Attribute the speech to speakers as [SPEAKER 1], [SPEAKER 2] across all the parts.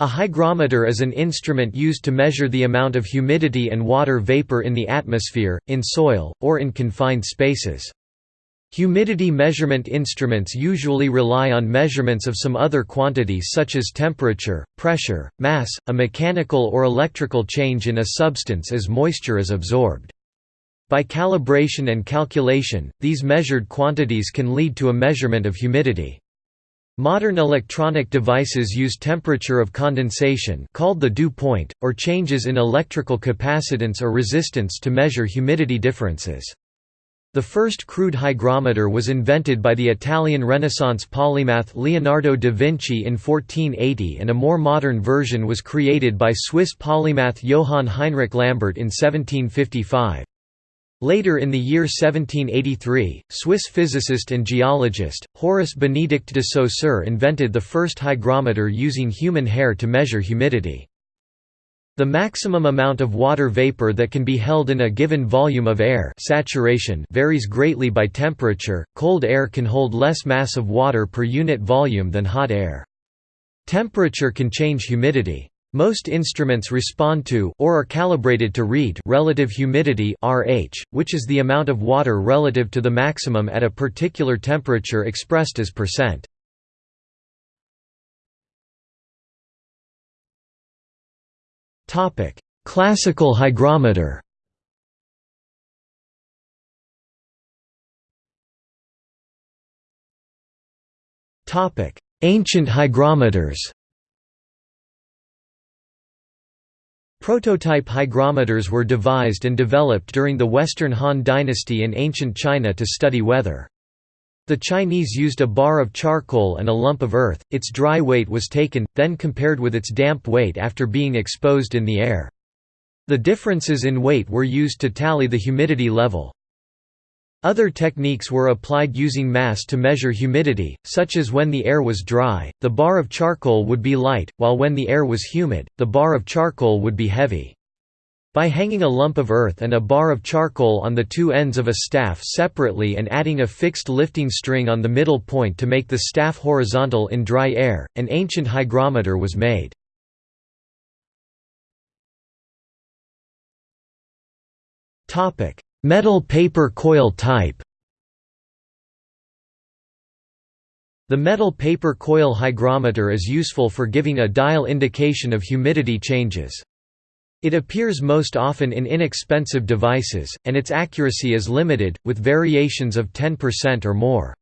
[SPEAKER 1] A hygrometer is an instrument used to measure the amount of humidity and water vapor in the atmosphere, in soil, or in confined spaces. Humidity measurement instruments usually rely on measurements of some other quantity such as temperature, pressure, mass, a mechanical or electrical change in a substance as moisture is absorbed. By calibration and calculation, these measured quantities can lead to a measurement of humidity. Modern electronic devices use temperature of condensation called the dew point, or changes in electrical capacitance or resistance to measure humidity differences. The first crude hygrometer was invented by the Italian Renaissance polymath Leonardo da Vinci in 1480 and a more modern version was created by Swiss polymath Johann Heinrich Lambert in 1755. Later in the year 1783, Swiss physicist and geologist, Horace Benedict de Saussure invented the first hygrometer using human hair to measure humidity. The maximum amount of water vapor that can be held in a given volume of air saturation varies greatly by temperature, cold air can hold less mass of water per unit volume than hot air. Temperature can change humidity. Most instruments respond to or are calibrated to read relative humidity RH, which is the amount of water relative to the maximum at a particular temperature expressed as percent. Topic: Classical hygrometer. Topic: Ancient hygrometers. Prototype hygrometers were devised and developed during the Western Han Dynasty in ancient China to study weather. The Chinese used a bar of charcoal and a lump of earth, its dry weight was taken, then compared with its damp weight after being exposed in the air. The differences in weight were used to tally the humidity level. Other techniques were applied using mass to measure humidity, such as when the air was dry, the bar of charcoal would be light, while when the air was humid, the bar of charcoal would be heavy. By hanging a lump of earth and a bar of charcoal on the two ends of a staff separately and adding a fixed lifting string on the middle point to make the staff horizontal in dry air, an ancient hygrometer was made. Topic: Metal paper coil type The metal paper coil hygrometer is useful for giving a dial indication of humidity changes. It appears most often in inexpensive devices, and its accuracy is limited, with variations of 10% or more.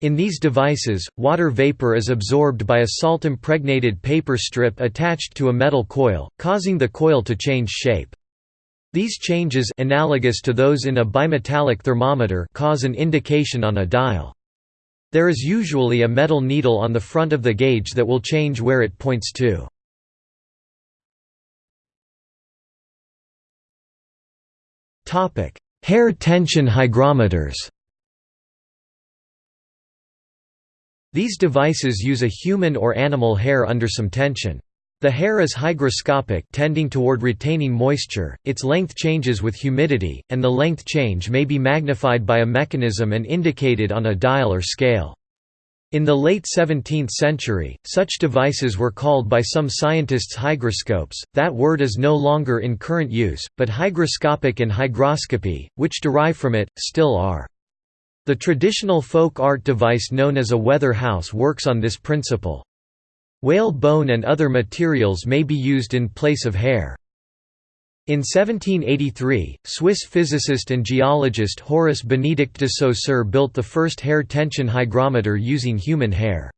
[SPEAKER 1] In these devices, water vapor is absorbed by a salt-impregnated paper strip attached to a metal coil, causing the coil to change shape. These changes analogous to those in a bimetallic thermometer cause an indication on a dial. There is usually a metal needle on the front of the gauge that will change where it points to. Hair tension hygrometers These devices use a human or animal hair under some tension. The hair is hygroscopic tending toward retaining moisture, its length changes with humidity, and the length change may be magnified by a mechanism and indicated on a dial or scale. In the late 17th century, such devices were called by some scientists hygroscopes, that word is no longer in current use, but hygroscopic and hygroscopy, which derive from it, still are. The traditional folk art device known as a weather house works on this principle. Whale bone and other materials may be used in place of hair. In 1783, Swiss physicist and geologist Horace Benedict de Saussure built the first hair tension hygrometer using human hair.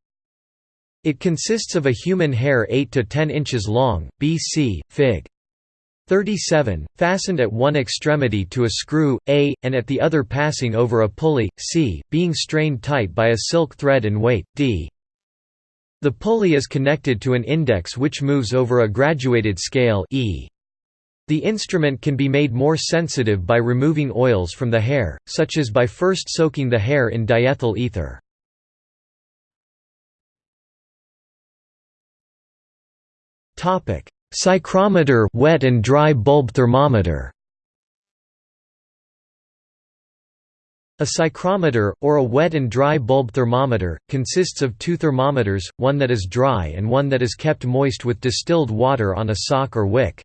[SPEAKER 1] It consists of a human hair 8 to 10 inches long, BC, Fig. 37, fastened at one extremity to a screw, A, and at the other passing over a pulley, C, being strained tight by a silk thread and weight, D. The pulley is connected to an index which moves over a graduated scale e. The instrument can be made more sensitive by removing oils from the hair, such as by first soaking the hair in diethyl ether. Psychrometer wet and dry bulb thermometer A psychrometer, or a wet and dry bulb thermometer, consists of two thermometers, one that is dry and one that is kept moist with distilled water on a sock or wick.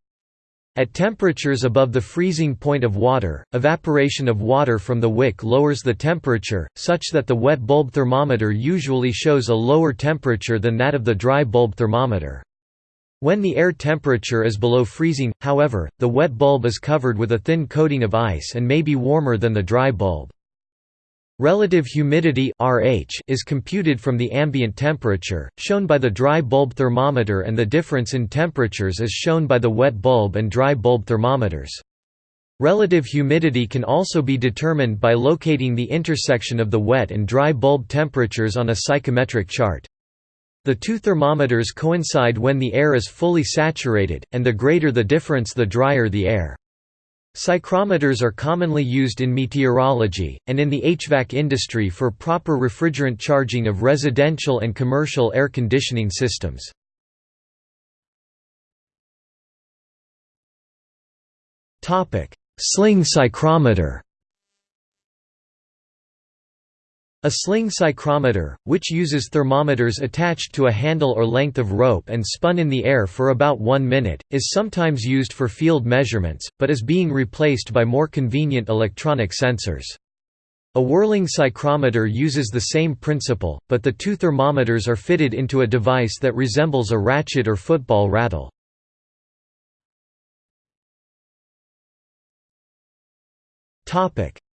[SPEAKER 1] At temperatures above the freezing point of water, evaporation of water from the wick lowers the temperature, such that the wet bulb thermometer usually shows a lower temperature than that of the dry bulb thermometer. When the air temperature is below freezing, however, the wet bulb is covered with a thin coating of ice and may be warmer than the dry bulb. Relative humidity RH is computed from the ambient temperature, shown by the dry bulb thermometer and the difference in temperatures is shown by the wet bulb and dry bulb thermometers. Relative humidity can also be determined by locating the intersection of the wet and dry bulb temperatures on a psychrometric chart. The two thermometers coincide when the air is fully saturated, and the greater the difference the drier the air. Psychrometers are commonly used in meteorology, and in the HVAC industry for proper refrigerant charging of residential and commercial air conditioning systems. Sling psychrometer A sling psychrometer, which uses thermometers attached to a handle or length of rope and spun in the air for about one minute, is sometimes used for field measurements, but is being replaced by more convenient electronic sensors. A whirling psychrometer uses the same principle, but the two thermometers are fitted into a device that resembles a ratchet or football rattle.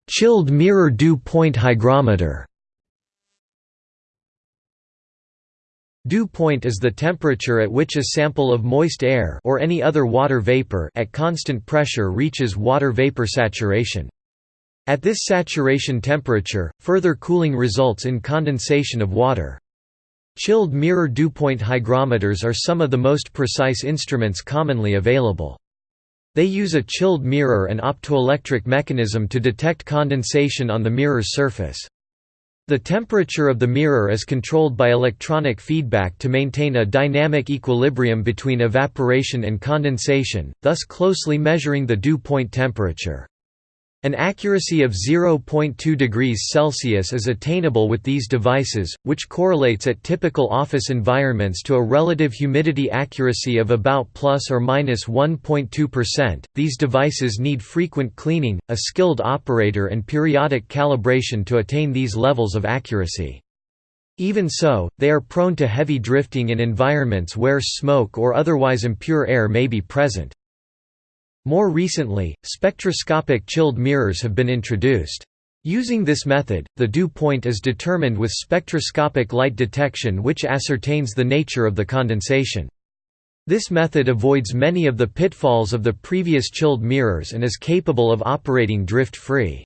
[SPEAKER 1] Chilled mirror dew point hygrometer Dew point is the temperature at which a sample of moist air or any other water vapor at constant pressure reaches water vapor saturation. At this saturation temperature, further cooling results in condensation of water. Chilled mirror dew point hygrometers are some of the most precise instruments commonly available. They use a chilled mirror and optoelectric mechanism to detect condensation on the mirror's surface. The temperature of the mirror is controlled by electronic feedback to maintain a dynamic equilibrium between evaporation and condensation, thus closely measuring the dew point temperature. An accuracy of 0.2 degrees Celsius is attainable with these devices, which correlates at typical office environments to a relative humidity accuracy of about plus or minus 1.2%. These devices need frequent cleaning, a skilled operator and periodic calibration to attain these levels of accuracy. Even so, they are prone to heavy drifting in environments where smoke or otherwise impure air may be present. More recently, spectroscopic chilled mirrors have been introduced. Using this method, the dew point is determined with spectroscopic light detection which ascertains the nature of the condensation. This method avoids many of the pitfalls of the previous chilled mirrors and is capable of operating drift-free.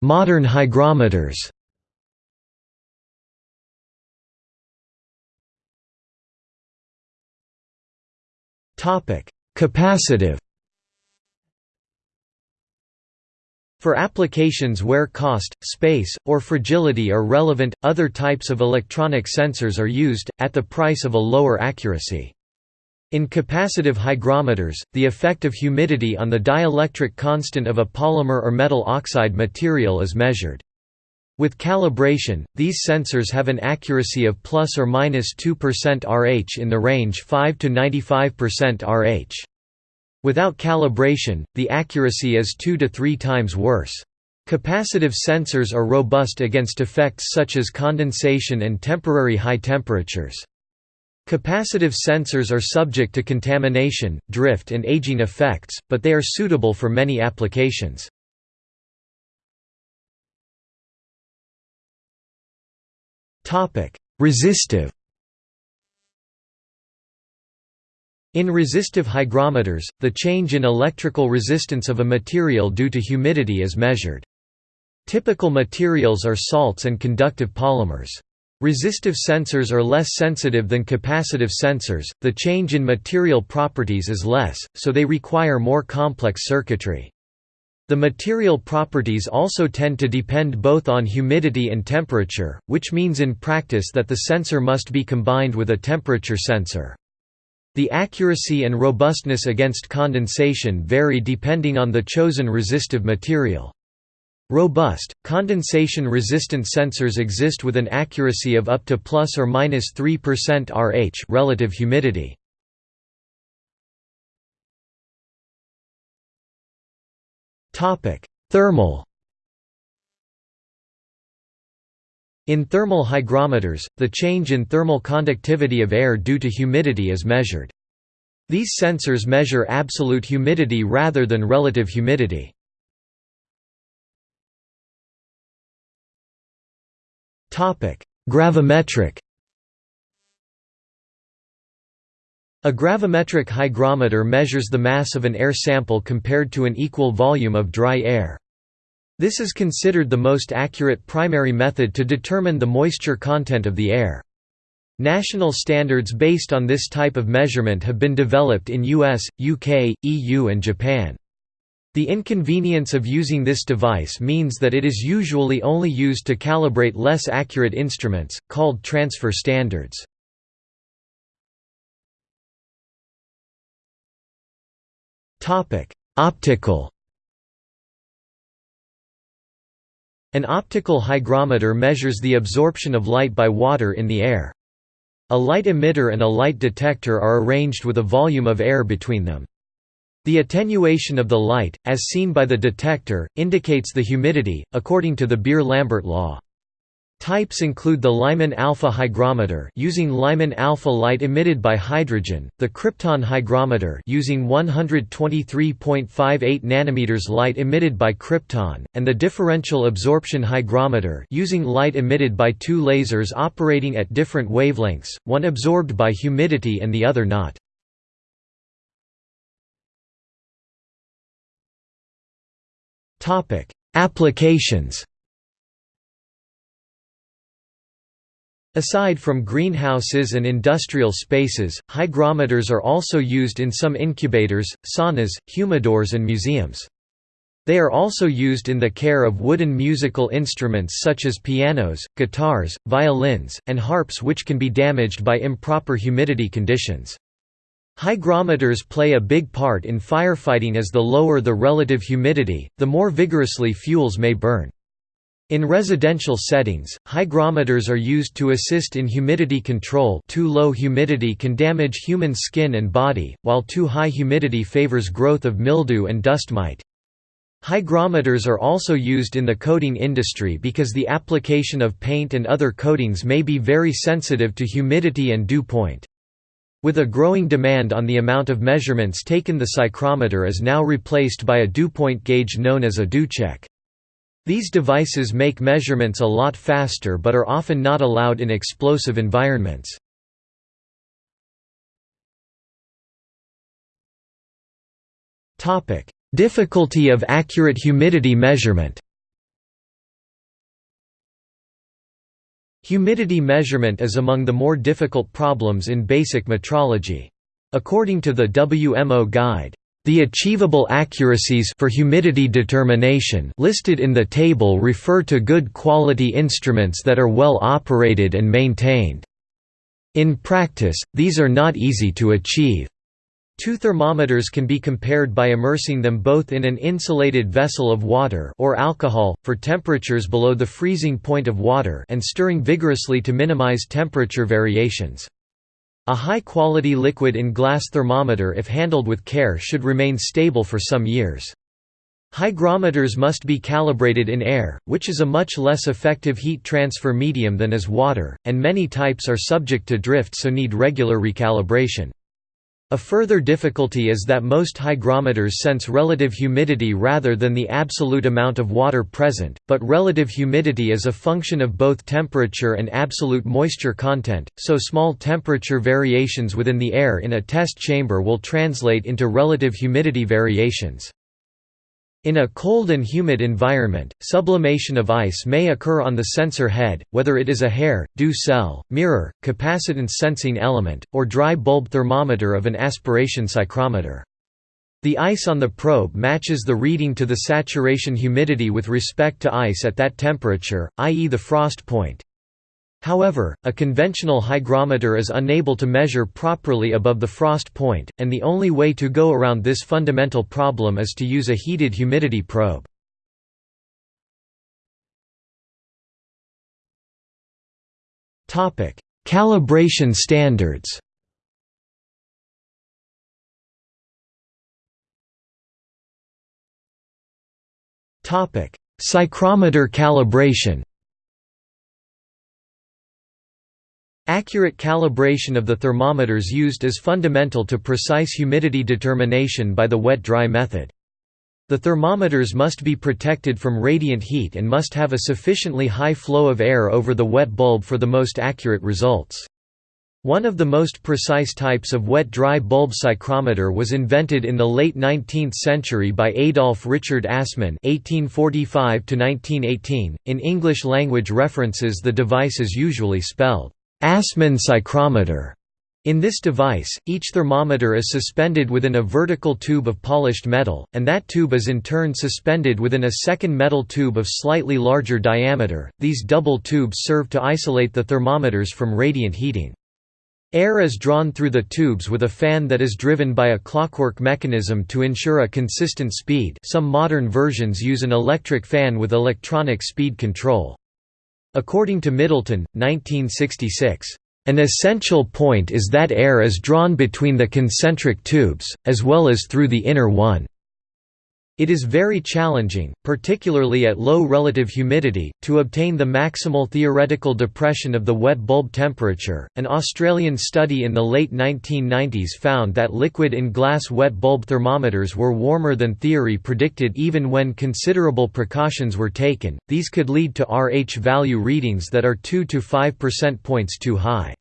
[SPEAKER 1] Modern hygrometers Capacitive For applications where cost, space, or fragility are relevant, other types of electronic sensors are used, at the price of a lower accuracy. In capacitive hygrometers, the effect of humidity on the dielectric constant of a polymer or metal oxide material is measured. With calibration, these sensors have an accuracy of plus or minus 2% RH in the range 5 to 95% RH. Without calibration, the accuracy is 2 to 3 times worse. Capacitive sensors are robust against effects such as condensation and temporary high temperatures. Capacitive sensors are subject to contamination, drift and aging effects, but they are suitable for many applications. Resistive In resistive hygrometers, the change in electrical resistance of a material due to humidity is measured. Typical materials are salts and conductive polymers. Resistive sensors are less sensitive than capacitive sensors, the change in material properties is less, so they require more complex circuitry. The material properties also tend to depend both on humidity and temperature, which means in practice that the sensor must be combined with a temperature sensor. The accuracy and robustness against condensation vary depending on the chosen resistive material. Robust, condensation-resistant sensors exist with an accuracy of up to plus or minus 3% RH relative humidity. Thermal. In thermal hygrometers, the change in thermal conductivity of air due to humidity is measured. These sensors measure absolute humidity rather than relative humidity. Gravimetric A gravimetric hygrometer measures the mass of an air sample compared to an equal volume of dry air. This is considered the most accurate primary method to determine the moisture content of the air. National standards based on this type of measurement have been developed in US, UK, EU and Japan. The inconvenience of using this device means that it is usually only used to calibrate less accurate instruments, called transfer standards. Optical An optical hygrometer measures the absorption of light by water in the air. A light emitter and a light detector are arranged with a volume of air between them. The attenuation of the light, as seen by the detector, indicates the humidity, according to the Beer-Lambert law. Types include the Lyman alpha hygrometer using Lyman alpha light emitted by hydrogen, the krypton hygrometer using 123.58 nanometers light emitted by krypton, and the differential absorption hygrometer using light emitted by two lasers operating at different wavelengths, one absorbed by humidity and the other not. Topic: Applications. Aside from greenhouses and industrial spaces, hygrometers are also used in some incubators, saunas, humidors and museums. They are also used in the care of wooden musical instruments such as pianos, guitars, violins, and harps which can be damaged by improper humidity conditions. Hygrometers play a big part in firefighting as the lower the relative humidity, the more vigorously fuels may burn. In residential settings, hygrometers are used to assist in humidity control too low humidity can damage human skin and body, while too high humidity favors growth of mildew and dust mite. Hygrometers are also used in the coating industry because the application of paint and other coatings may be very sensitive to humidity and dew point. With a growing demand on the amount of measurements taken the psychrometer is now replaced by a dew point gauge known as a dewcheck. These devices make measurements a lot faster but are often not allowed in explosive environments. Difficulty of accurate humidity measurement Humidity measurement is among the more difficult problems in basic metrology. According to the WMO Guide, the achievable accuracies for humidity determination listed in the table refer to good quality instruments that are well operated and maintained. In practice, these are not easy to achieve. Two thermometers can be compared by immersing them both in an insulated vessel of water or alcohol, for temperatures below the freezing point of water and stirring vigorously to minimize temperature variations. A high-quality liquid in glass thermometer if handled with care should remain stable for some years. Hygrometers must be calibrated in air, which is a much less effective heat transfer medium than is water, and many types are subject to drift so need regular recalibration. A further difficulty is that most hygrometers sense relative humidity rather than the absolute amount of water present, but relative humidity is a function of both temperature and absolute moisture content, so small temperature variations within the air in a test chamber will translate into relative humidity variations. In a cold and humid environment, sublimation of ice may occur on the sensor head, whether it is a hair, dew cell, mirror, capacitance sensing element, or dry bulb thermometer of an aspiration psychrometer. The ice on the probe matches the reading to the saturation humidity with respect to ice at that temperature, i.e. the frost point. However, a conventional hygrometer is unable to measure properly above the frost point, and the only way to go around this fundamental problem is to use a heated humidity probe. Calibration standards Psychrometer calibration Accurate calibration of the thermometers used is fundamental to precise humidity determination by the wet-dry method. The thermometers must be protected from radiant heat and must have a sufficiently high flow of air over the wet bulb for the most accurate results. One of the most precise types of wet-dry bulb psychrometer was invented in the late 19th century by Adolf Richard Assmann (1845–1918). In English language references, the device is usually spelled Assmann psychrometer. In this device, each thermometer is suspended within a vertical tube of polished metal, and that tube is in turn suspended within a second metal tube of slightly larger diameter. These double tubes serve to isolate the thermometers from radiant heating. Air is drawn through the tubes with a fan that is driven by a clockwork mechanism to ensure a consistent speed some modern versions use an electric fan with electronic speed control. According to Middleton, 1966, "...an essential point is that air is drawn between the concentric tubes, as well as through the inner one." It is very challenging, particularly at low relative humidity, to obtain the maximal theoretical depression of the wet bulb temperature. An Australian study in the late 1990s found that liquid in glass wet bulb thermometers were warmer than theory predicted even when considerable precautions were taken. These could lead to RH value readings that are 2 to 5 percent points too high.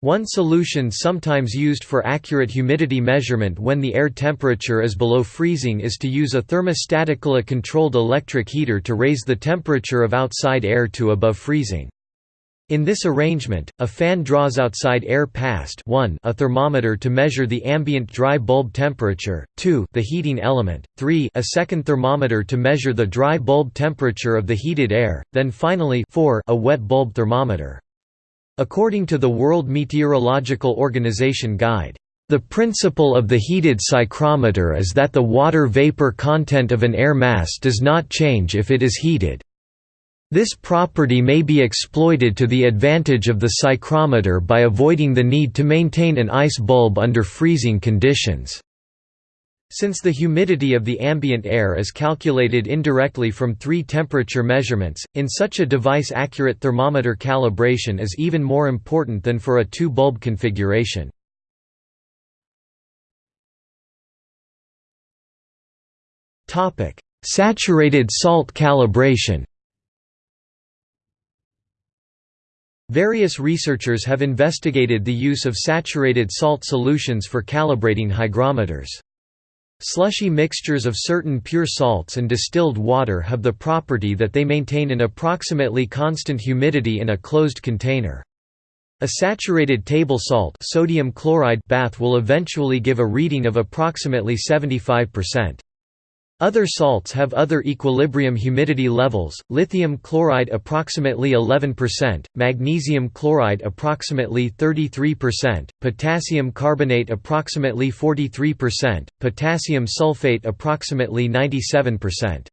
[SPEAKER 1] One solution sometimes used for accurate humidity measurement when the air temperature is below freezing is to use a thermostatically controlled electric heater to raise the temperature of outside air to above freezing. In this arrangement, a fan draws outside air past 1 a thermometer to measure the ambient dry bulb temperature, 2 the heating element, 3 a second thermometer to measure the dry bulb temperature of the heated air, then finally 4 a wet bulb thermometer. According to the World Meteorological Organization Guide, the principle of the heated psychrometer is that the water vapor content of an air mass does not change if it is heated. This property may be exploited to the advantage of the psychrometer by avoiding the need to maintain an ice bulb under freezing conditions. Since the humidity of the ambient air is calculated indirectly from three temperature measurements, in such a device accurate thermometer calibration is even more important than for a two-bulb configuration. Saturated salt calibration Various researchers have investigated the use of saturated salt solutions for calibrating hygrometers. Slushy mixtures of certain pure salts and distilled water have the property that they maintain an approximately constant humidity in a closed container. A saturated table salt sodium chloride bath will eventually give a reading of approximately 75%. Other salts have other equilibrium humidity levels, lithium chloride approximately 11%, magnesium chloride approximately 33%, potassium carbonate approximately 43%, potassium sulfate approximately 97%.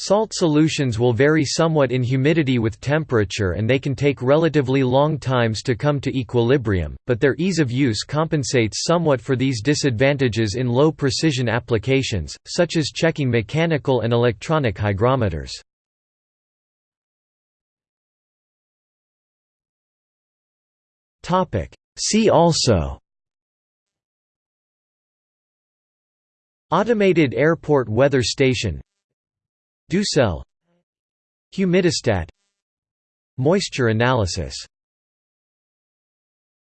[SPEAKER 1] Salt solutions will vary somewhat in humidity with temperature and they can take relatively long times to come to equilibrium, but their ease of use compensates somewhat for these disadvantages in low-precision applications, such as checking mechanical and electronic hygrometers. See also Automated airport weather station Dew cell Humidistat. Moisture analysis